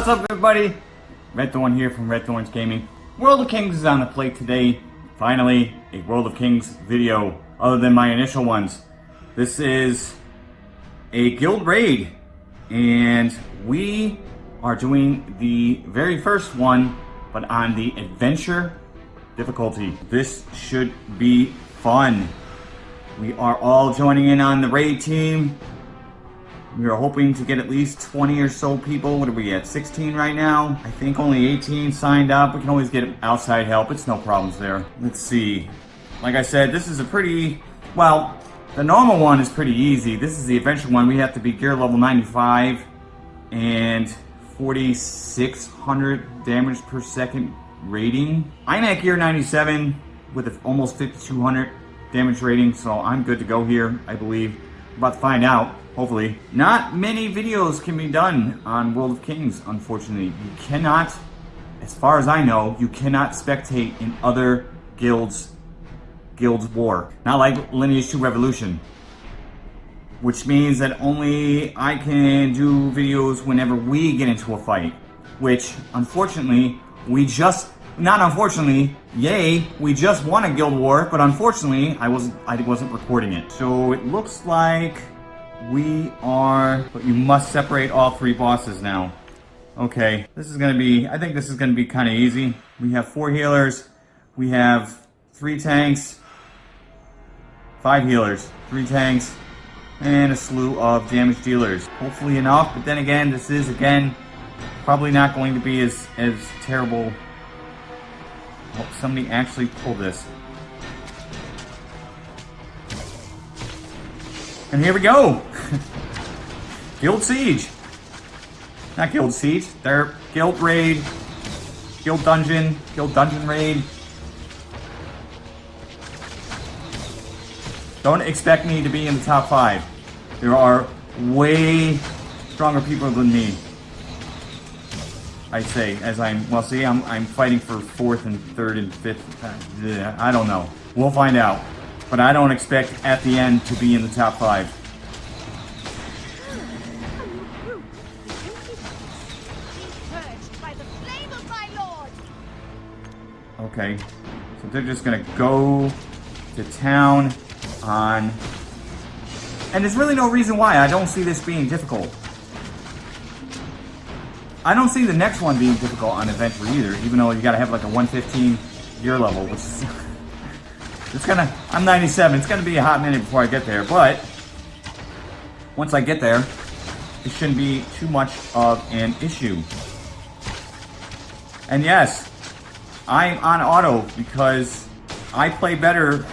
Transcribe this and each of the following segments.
what's up everybody? Red Thorn here from Red Thorns Gaming. World of Kings is on the plate today. Finally, a World of Kings video, other than my initial ones. This is a guild raid, and we are doing the very first one, but on the adventure difficulty. This should be fun. We are all joining in on the raid team. We are hoping to get at least 20 or so people. What are we at? 16 right now? I think only 18 signed up. We can always get outside help. It's no problems there. Let's see. Like I said, this is a pretty... Well, the normal one is pretty easy. This is the adventure one. We have to be gear level 95 and 4,600 damage per second rating. I'm at gear 97 with almost 5,200 damage rating, so I'm good to go here, I believe. About to find out hopefully. Not many videos can be done on World of Kings, unfortunately. You cannot, as far as I know, you cannot spectate in other guilds, guilds war. Not like Lineage 2 Revolution. Which means that only I can do videos whenever we get into a fight. Which, unfortunately, we just not unfortunately, yay, we just won a guild war, but unfortunately, I wasn't I wasn't recording it. So it looks like we are, but you must separate all three bosses now. Okay, this is gonna be, I think this is gonna be kind of easy. We have four healers, we have three tanks, five healers, three tanks, and a slew of damage dealers. Hopefully enough, but then again, this is, again, probably not going to be as, as terrible. Oh, somebody actually pulled this. And here we go. Guild Siege. Not Guild Siege. They're Guild Raid. Guild Dungeon. Guild Dungeon Raid. Don't expect me to be in the top five. There are way stronger people than me. I say, as I'm, well see, I'm, I'm fighting for fourth and third and fifth. Uh, I don't know. We'll find out. But I don't expect at the end to be in the top five. Okay, so they're just gonna go to town on... And there's really no reason why I don't see this being difficult. I don't see the next one being difficult on Adventure either, even though you gotta have like a 115 gear level, which is it's gonna, I'm 97. It's gonna be a hot minute before I get there, but once I get there, it shouldn't be too much of an issue. And yes, I'm on auto because I play better.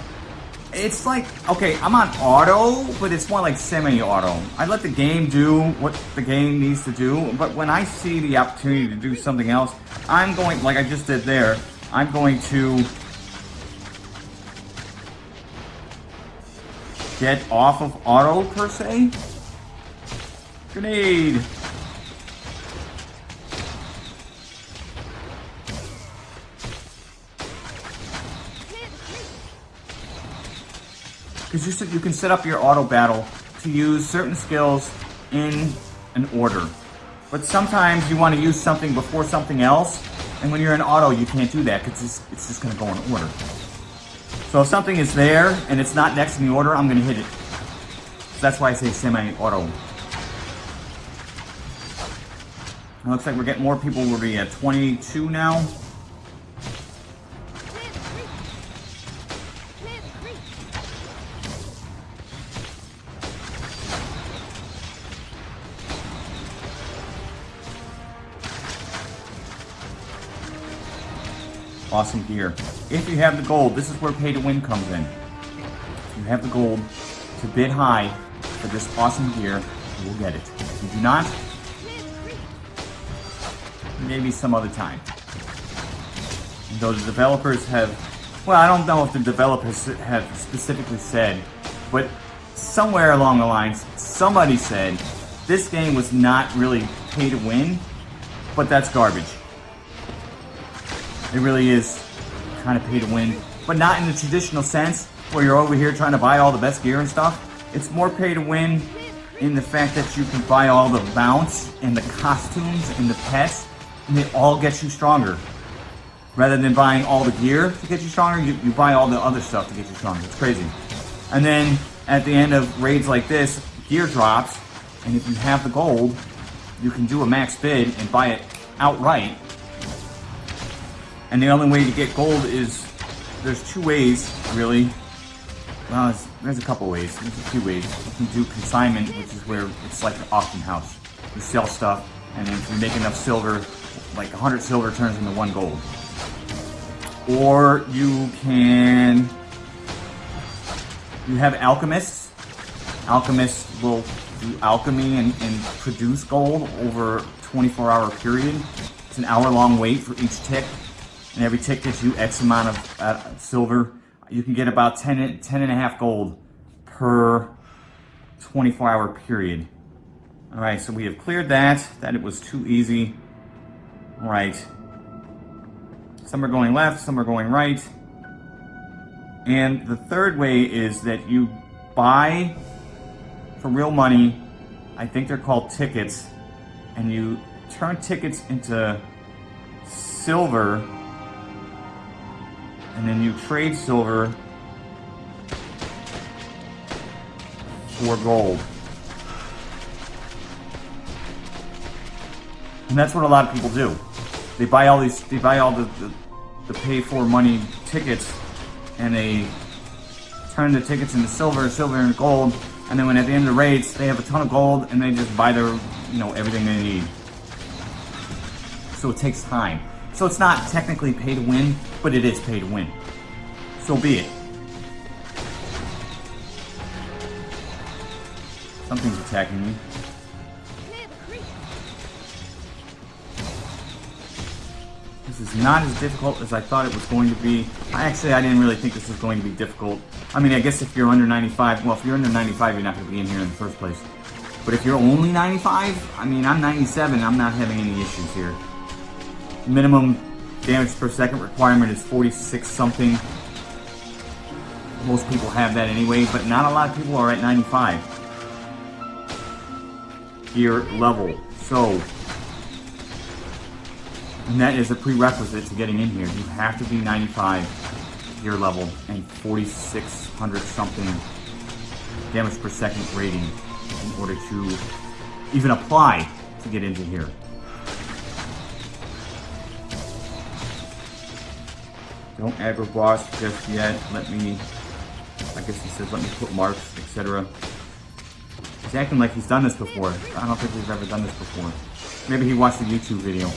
It's like, okay, I'm on auto, but it's more like semi-auto. I let the game do what the game needs to do, but when I see the opportunity to do something else, I'm going, like I just did there, I'm going to get off of auto, per se. Grenade! Because you, you can set up your auto battle to use certain skills in an order. But sometimes you want to use something before something else, and when you're in auto, you can't do that because it's, it's just going to go in order. So if something is there and it's not next in the order, I'm going to hit it. So that's why I say semi-auto. Looks like we're getting more people. We'll be at 22 now. Awesome gear. If you have the gold, this is where pay to win comes in. If you have the gold to bid high for this awesome gear, you will get it. If you do not, maybe some other time. Though the developers have, well, I don't know if the developers have specifically said, but somewhere along the lines, somebody said this game was not really pay to win, but that's garbage. It really is kind of pay to win, but not in the traditional sense where you're over here trying to buy all the best gear and stuff. It's more pay to win in the fact that you can buy all the mounts and the costumes and the pets, and they all get you stronger. Rather than buying all the gear to get you stronger, you, you buy all the other stuff to get you stronger. It's crazy. And then at the end of raids like this, gear drops, and if you have the gold, you can do a max bid and buy it outright. And the only way to get gold is, there's two ways, really. Well, there's a couple ways. There's a few ways. You can do consignment, which is where it's like an auction house. You sell stuff, and if you make enough silver, like 100 silver turns into one gold. Or you can... You have alchemists. Alchemists will do alchemy and, and produce gold over a 24 hour period. It's an hour long wait for each tick. And every tick gets you X amount of uh, silver. You can get about 10, 10 and a half gold per 24 hour period. All right, so we have cleared that, that it was too easy. All right. Some are going left, some are going right. And the third way is that you buy for real money, I think they're called tickets, and you turn tickets into silver, and then you trade silver for gold. And that's what a lot of people do. They buy all these, they buy all the, the, the pay for money tickets and they turn the tickets into silver, silver and gold, and then when at the end of the raids, they have a ton of gold and they just buy their, you know, everything they need. So it takes time. So it's not technically pay to win, but it is pay to win. So be it. Something's attacking me. This is not as difficult as I thought it was going to be. I actually, I didn't really think this was going to be difficult. I mean, I guess if you're under 95, well, if you're under 95, you're not going to be in here in the first place. But if you're only 95, I mean, I'm 97, I'm not having any issues here. Minimum damage per second requirement is 46 something. Most people have that anyway, but not a lot of people are at 95 gear level. So, and that is a prerequisite to getting in here. You have to be 95 gear level and 4600 something damage per second rating in order to even apply to get into here. Don't aggro boss just yet. Let me, I guess he says let me put marks, etc. He's acting like he's done this before. I don't think we've ever done this before. Maybe he watched a YouTube video.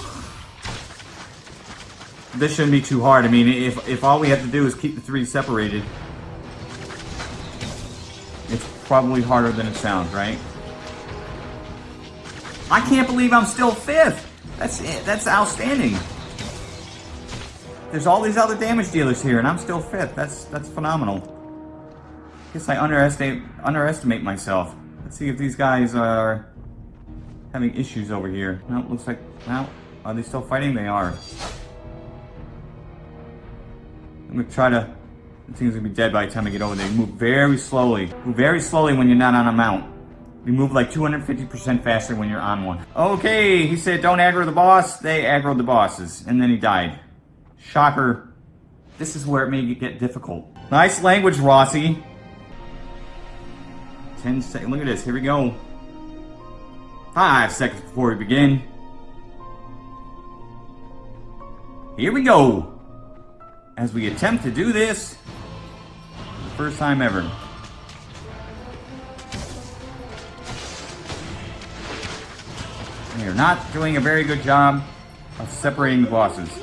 This shouldn't be too hard. I mean, if, if all we have to do is keep the three separated, it's probably harder than it sounds, right? I can't believe I'm still fifth. That's it. That's outstanding. There's all these other damage dealers here, and I'm still fifth. That's that's phenomenal. Guess I underestimate underestimate myself. Let's see if these guys are having issues over here. No, looks like now are they still fighting? They are. I'm gonna try to. The thing's gonna be dead by the time I get over there. You move very slowly. Move very slowly when you're not on a mount. You move like 250% faster when you're on one. Okay, he said don't aggro the boss. They aggroed the bosses. And then he died. Shocker. This is where it may get difficult. Nice language, Rossi. 10 seconds. Look at this. Here we go. Five seconds before we begin. Here we go. As we attempt to do this, first time ever. We are not doing a very good job of separating the bosses.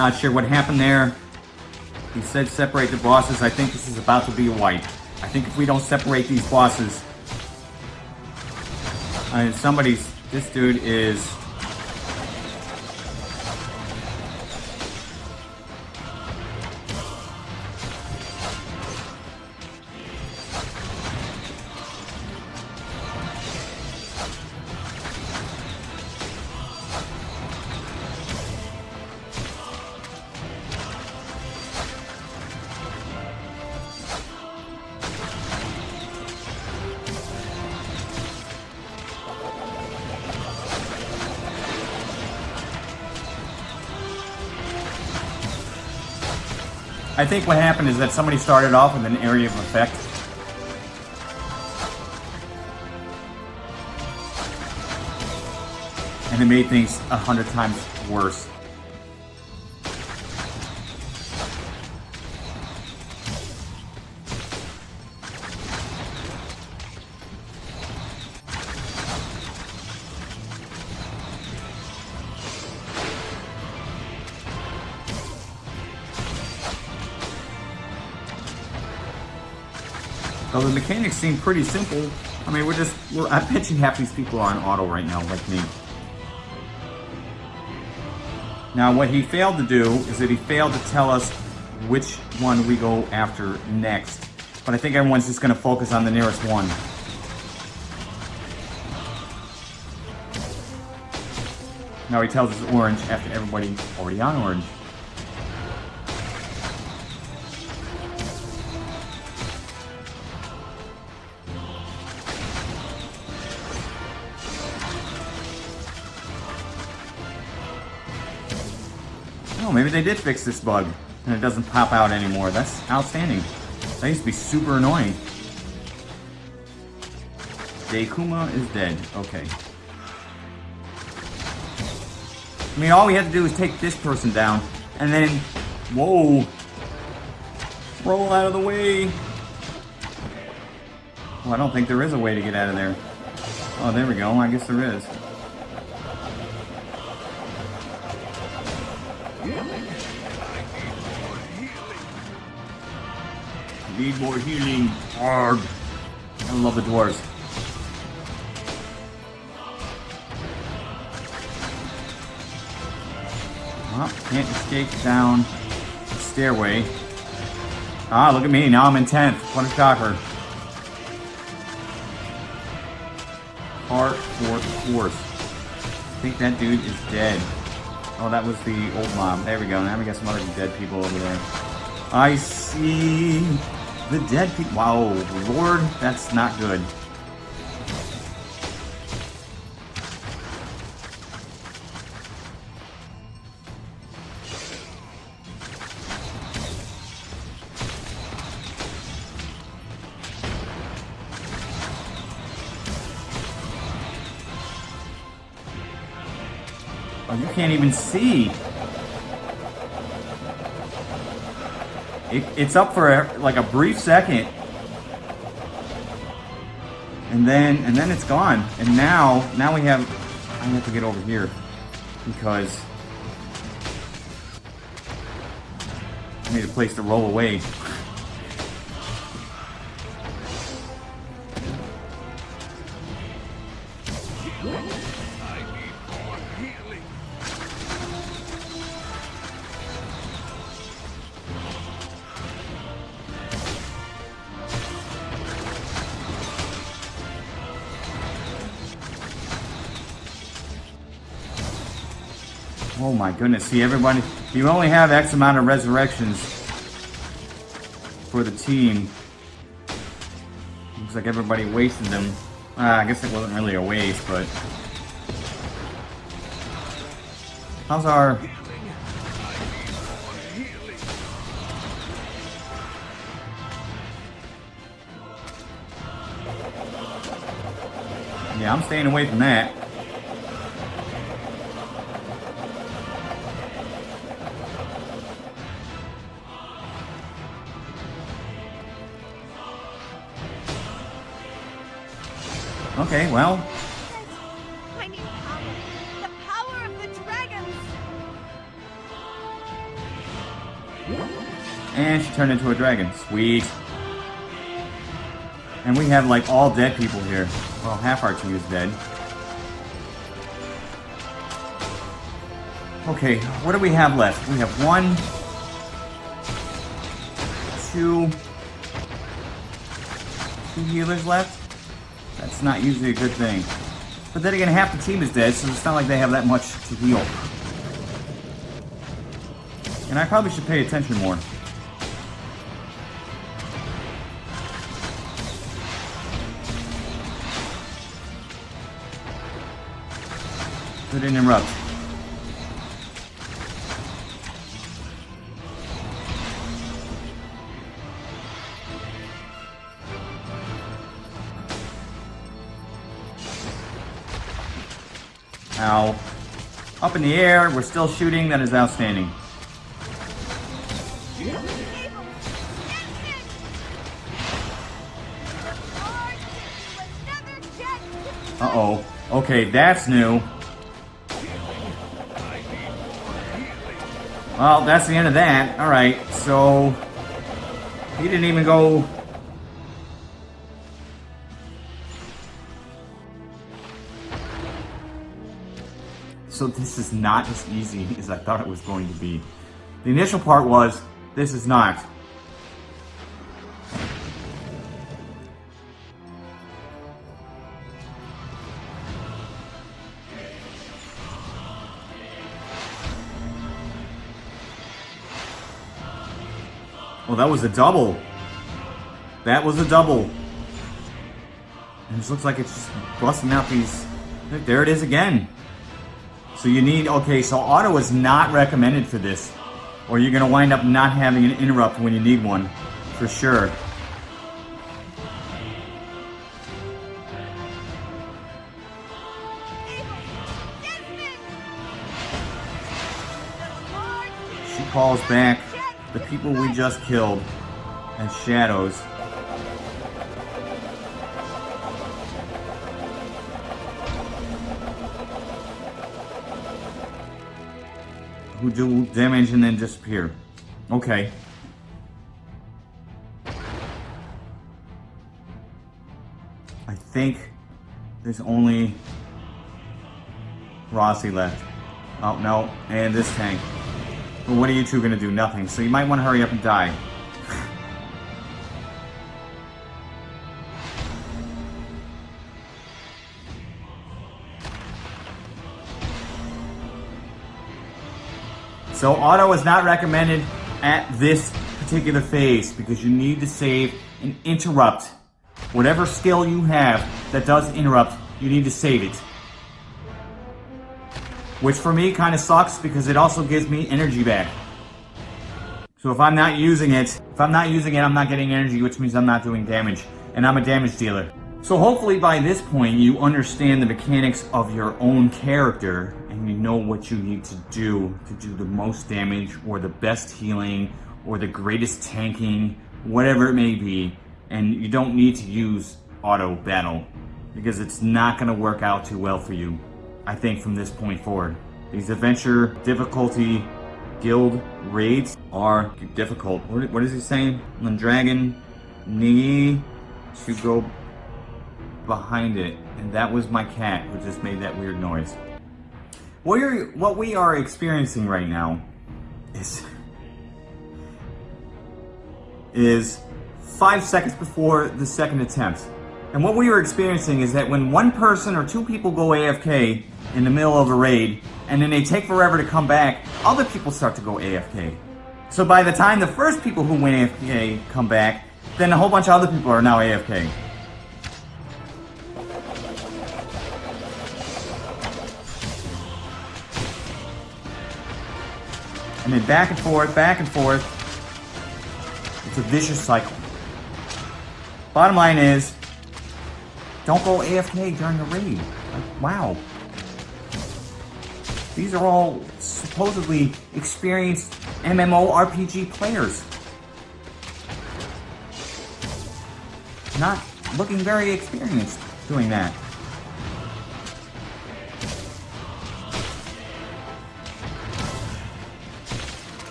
Not sure what happened there. He said separate the bosses. I think this is about to be a wipe. I think if we don't separate these bosses... I mean, somebody's... This dude is... I think what happened is that somebody started off with an area of effect. And it made things a hundred times worse. The mechanics seem pretty simple. I mean, we're just, we're, I bet you half these people are on auto right now, like me. Now, what he failed to do is that he failed to tell us which one we go after next. But I think everyone's just going to focus on the nearest one. Now he tells us orange after everybody already on orange. Maybe they did fix this bug and it doesn't pop out anymore. That's outstanding. That used to be super annoying. Deikuma is dead. Okay. I mean, all we have to do is take this person down and then... Whoa! Roll out of the way! Well, I don't think there is a way to get out of there. Oh, there we go. I guess there is. Need more healing. Arg. I love the dwarves. Can't escape down the stairway. Ah, look at me. Now I'm in 10th. What a shocker. Part fourth force. I think that dude is dead. Oh, that was the old mob. There we go. Now we got some other dead people over there. I see the dead people. Wow, Lord, that's not good. Oh, you can't even see. It, it's up for a, like a brief second. And then and then it's gone. And now now we have I have to get over here because I need a place to roll away. My goodness, see everybody, you only have X amount of resurrections for the team. Looks like everybody wasted them. Uh, I guess it wasn't really a waste, but... How's our... Yeah, I'm staying away from that. Okay, well. I need power. The power of the dragons. And she turned into a dragon. Sweet. And we have like all dead people here. Well, half our team is dead. Okay, what do we have left? We have one, two, two healers left. Not usually a good thing. But then again, half the team is dead, so it's not like they have that much to heal. And I probably should pay attention more. Good interrupt. Ow. Up in the air, we're still shooting, that is outstanding. Uh-oh. Okay, that's new. Well, that's the end of that. Alright, so... He didn't even go... So this is not as easy as I thought it was going to be. The initial part was, this is not. Well, that was a double. That was a double. And it looks like it's just busting out these... There it is again. So you need... Okay, so auto is not recommended for this. Or you're to wind up not having an interrupt when you need one. For sure. She calls back the people we just killed as shadows. Who do damage and then disappear. Okay. I think there's only Rossi left. Oh, no. And this tank. But what are you two gonna do? Nothing. So you might want to hurry up and die. So auto is not recommended at this particular phase because you need to save and interrupt. Whatever skill you have that does interrupt, you need to save it. Which for me kind of sucks because it also gives me energy back. So if I'm not using it, if I'm not using it, I'm not getting energy, which means I'm not doing damage. And I'm a damage dealer. So hopefully by this point, you understand the mechanics of your own character and you know what you need to do to do the most damage or the best healing or the greatest tanking, whatever it may be. And you don't need to use auto battle because it's not going to work out too well for you. I think from this point forward. These adventure difficulty guild raids are difficult. What, is he saying? Lendragon need to go behind it. And that was my cat who just made that weird noise. What, are, what we are experiencing right now is, is five seconds before the second attempt. And what we are experiencing is that when one person or two people go AFK in the middle of a raid, and then they take forever to come back, other people start to go AFK. So by the time the first people who went AFK come back, then a whole bunch of other people are now AFK. And then back and forth, back and forth. It's a vicious cycle. Bottom line is, don't go AFK during the raid. Like, wow. These are all supposedly experienced MMORPG players. Not looking very experienced doing that.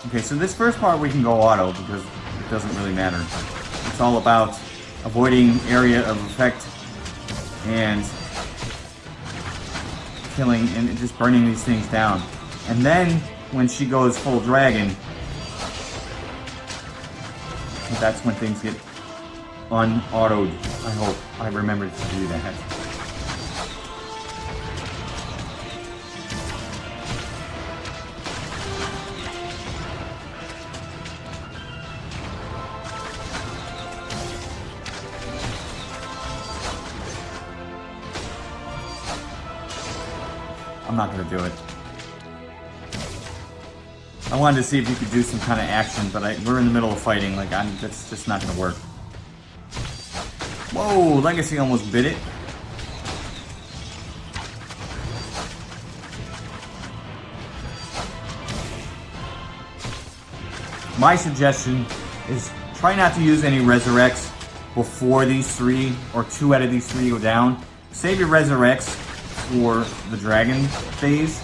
Okay, so this first part we can go auto because it doesn't really matter. It's all about avoiding area of effect and killing and just burning these things down. And then when she goes full dragon, that's when things get unautoed. I hope I remembered to do that. not gonna do it. I wanted to see if you could do some kind of action, but I, we're in the middle of fighting. Like, I'm, that's just not gonna work. Whoa, Legacy almost bit it. My suggestion is try not to use any Resurrects before these three or two out of these three go down. Save your Resurrects for the dragon phase.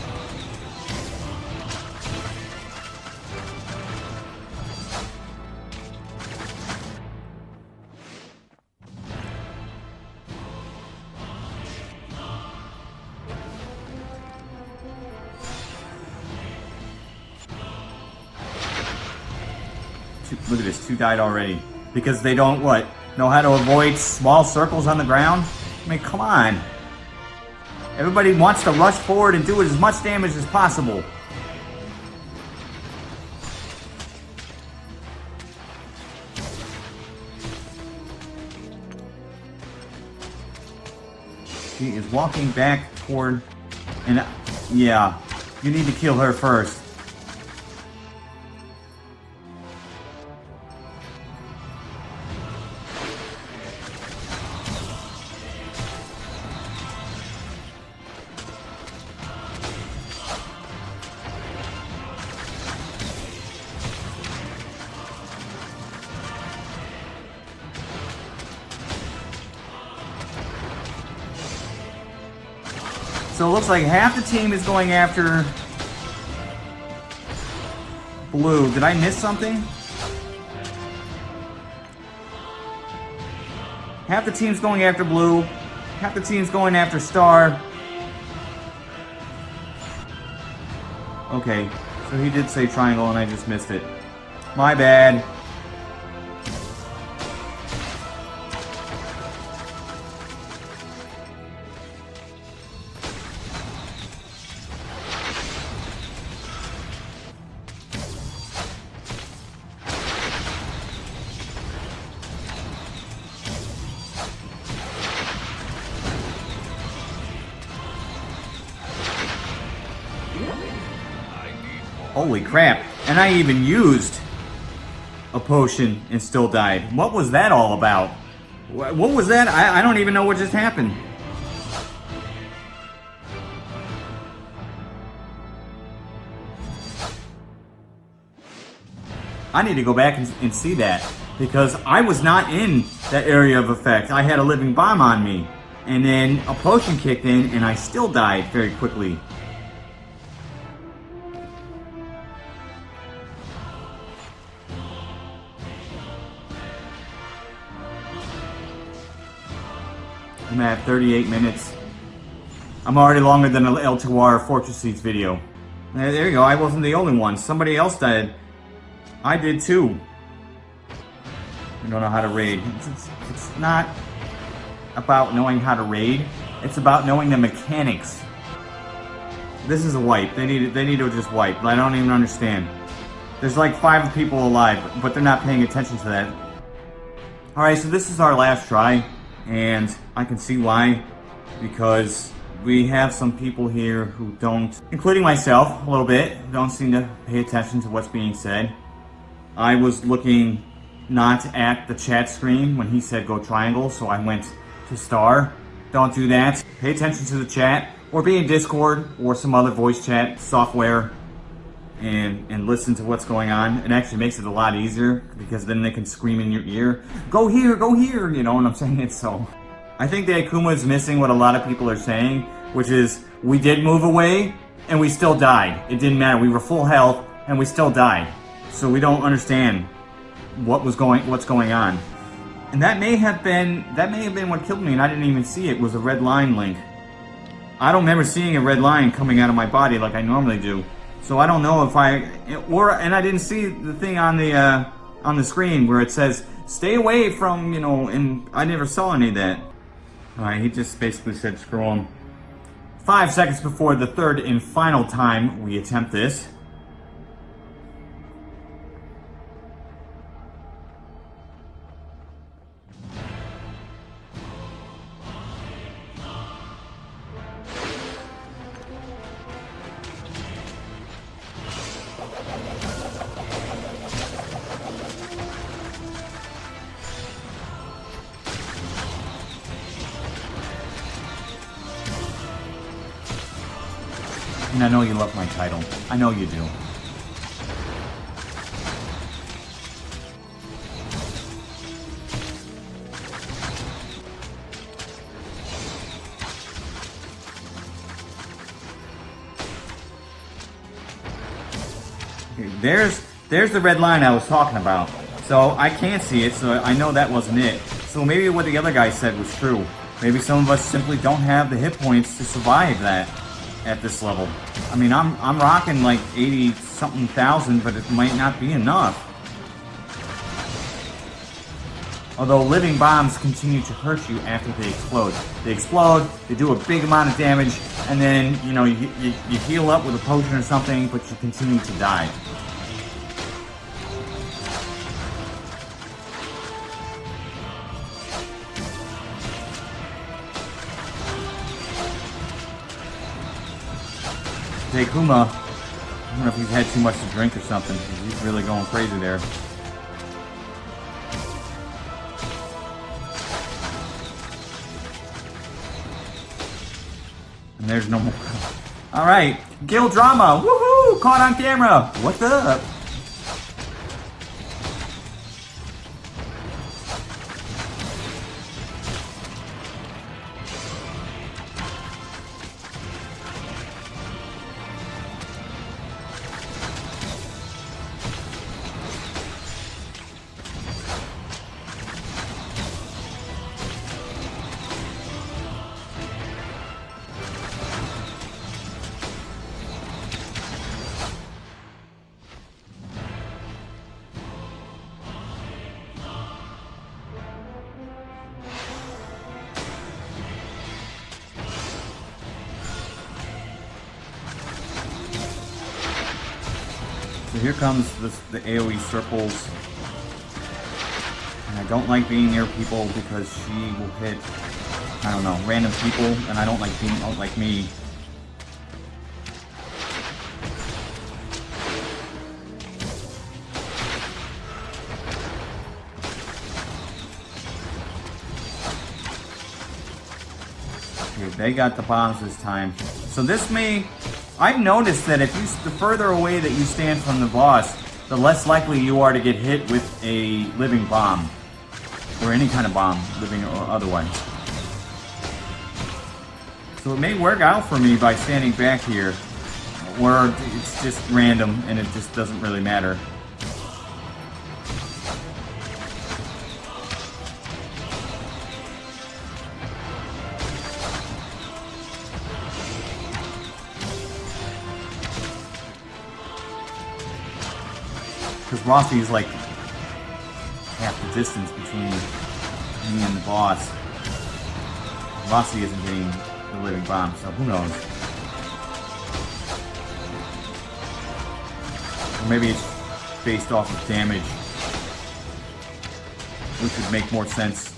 Look at this, two died already. Because they don't, what, know how to avoid small circles on the ground? I mean, come on. Everybody wants to rush forward and do as much damage as possible. She is walking back toward... And, yeah, you need to kill her first. Looks like half the team is going after blue. Did I miss something? Half the team's going after blue. Half the team's going after star. Okay, so he did say triangle and I just missed it. My bad. Holy crap. And I even used a potion and still died. What was that all about? What was that? I, I don't even know what just happened. I need to go back and, and, see that because I was not in that area of effect. I had a living bomb on me and then a potion kicked in and I still died very quickly. I'm at 38 minutes. I'm already longer than an El Tawar Fortress Siege video. There you go, I wasn't the only one. Somebody else did. I did too. I don't know how to raid. It's, it's, it's not about knowing how to raid. It's about knowing the mechanics. This is a wipe. They need they need to just wipe. I don't even understand. There's like five people alive, but they're not paying attention to that. Alright, so this is our last try and I can see why because we have some people here who don't, including myself a little bit, don't seem to pay attention to what's being said. I was looking not at the chat screen when he said go triangle, so I went to star. Don't do that. Pay attention to the chat or be in Discord or some other voice chat software and and listen to what's going on. It actually makes it a lot easier because then they can scream in your ear, go here, go here, you know what I'm saying? So I think the Akuma is missing what a lot of people are saying, which is we did move away and we still died. It didn't matter. We were full health and we still died. So we don't understand what was going what's going on. And that may have been that may have been what killed me and I didn't even see it was a red line link. I don't remember seeing a red line coming out of my body like I normally do. So I don't know if I, or, and I didn't see the thing on the, uh, on the screen where it says, stay away from, you know, and I never saw any of that. Alright, he just basically said screw him. Five seconds before the third and final time we attempt this. There's there's the red line I was talking about. So I can't see it, so I know that wasn't it. So maybe what the other guy said was true. Maybe some of us simply don't have the hit points to survive that at this level. I mean, I'm I'm rocking like 80 something thousand, but it might not be enough. Although living bombs continue to hurt you after they explode. They explode, they do a big amount of damage, and then, you know, you, you, you heal up with a potion or something, but you continue to die. Kuma, I don't know if he's had too much to drink or something. He's really going crazy there. There's no more. All right, Gil Drama, woohoo! Caught on camera. What's up? Comes this, the AoE circles. And I don't like being near people because she will hit, I don't know, random people, and I don't like being like me. They got the bombs this time. So this may I've noticed that if you, the further away that you stand from the boss, the less likely you are to get hit with a living bomb. Or any kind of bomb, living or otherwise. So it may work out for me by standing back here. Or it's just random and it just doesn't really matter. Rossi is like half the distance between me and the boss. Rossi isn't getting the living bomb, so who knows? Or maybe it's based off of damage, which would make more sense.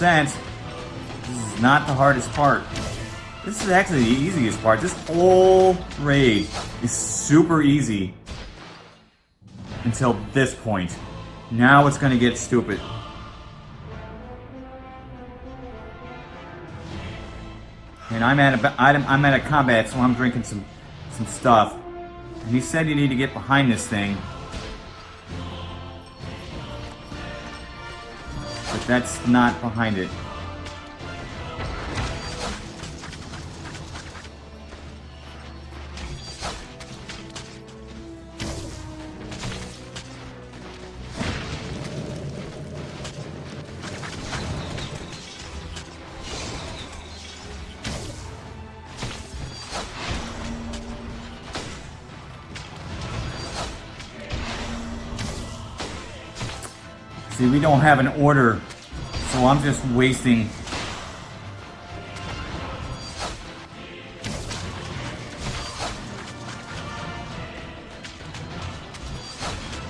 10%. This is not the hardest part. This is actually the easiest part. This whole raid is super easy until this point. Now it's gonna get stupid. And I'm at a I'm at a combat, so I'm drinking some some stuff. And he said you need to get behind this thing. That's not behind it. See, we don't have an order, I'm just wasting...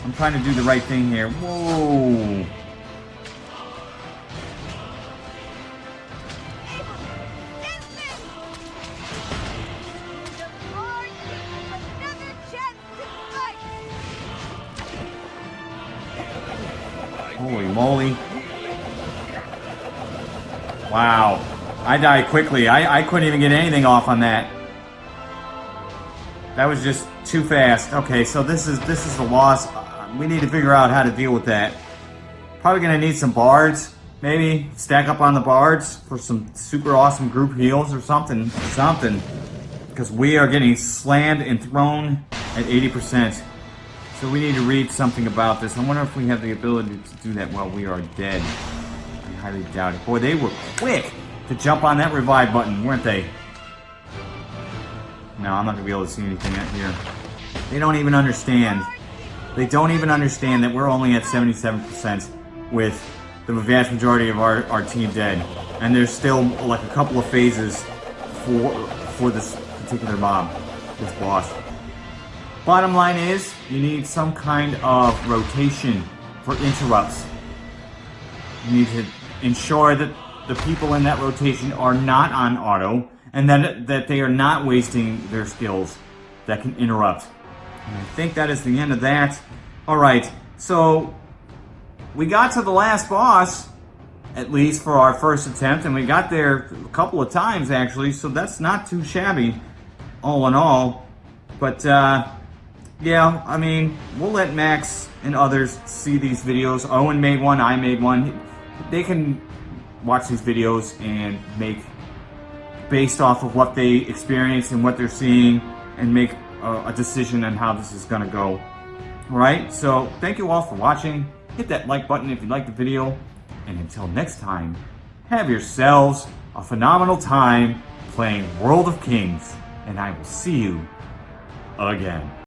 I'm trying to do the right thing here. Whoa! I died quickly. I, I couldn't even get anything off on that. That was just too fast. Okay, so this is this is the loss. Uh, We need to figure out how to deal with that. Probably gonna need some bards. Maybe stack up on the bards for some super awesome group heals or something. Something. Because we are getting slammed and thrown at 80%. So we need to read something about this. I wonder if we have the ability to do that while we are dead. I highly doubt it. Boy, they were quick to jump on that revive button, weren't they? No, I'm not gonna be able to see anything out here. They don't even understand. They don't even understand that we're only at 77% with the vast majority of our, our team dead. And there's still like a couple of phases for for this particular mob, this boss. Bottom line is, you need some kind of rotation for interrupts. You need to ensure that the people in that rotation are not on auto and that, that they are not wasting their skills that can interrupt. And I think that is the end of that. Alright, so we got to the last boss, at least for our first attempt, and we got there a couple of times actually, so that's not too shabby, all in all. But, uh, yeah, I mean, we'll let Max and others see these videos. Owen made one, I made one. They can watch these videos and make, based off of what they experience and what they're seeing, and make a, a decision on how this is going to go. Alright, so thank you all for watching. Hit that like button if you liked the video. And until next time, have yourselves a phenomenal time playing World of Kings. And I will see you again.